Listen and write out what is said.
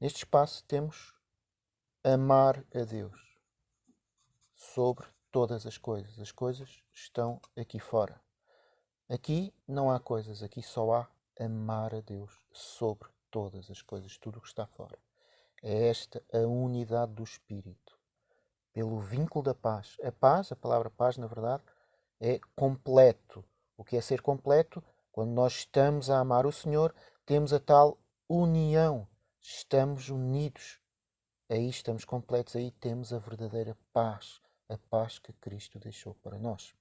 Neste espaço temos amar a Deus sobre todas as coisas. As coisas estão aqui fora. Aqui não há coisas, aqui só há amar a Deus sobre todas as coisas, tudo o que está fora. É esta a unidade do Espírito, pelo vínculo da paz. A paz, a palavra paz, na verdade, é completo. O que é ser completo? Quando nós estamos a amar o Senhor, temos a tal união. Estamos unidos. Aí estamos completos, aí temos a verdadeira paz, a paz que Cristo deixou para nós.